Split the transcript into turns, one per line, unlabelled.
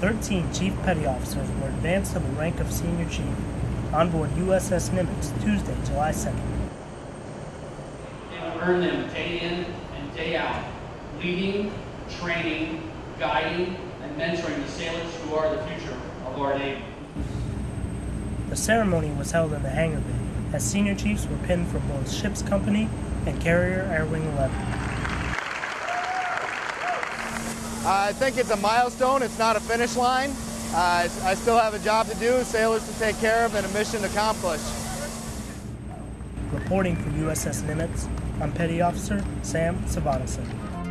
13 Chief Petty Officers were advanced to the rank of Senior Chief on board USS Nimitz Tuesday, July 2nd.
It will earn them day in and day out, leading, training, guiding, and mentoring the sailors who are the future of our Navy.
The ceremony was held in the hangar bay as senior chiefs were pinned from both ship's company and carrier Air Wing 11.
I think it's a milestone. It's not a finish line. Uh, I still have a job to do, sailors to take care of, and a mission to accomplish.
Reporting for USS Nimitz, I'm Petty Officer Sam Savadason.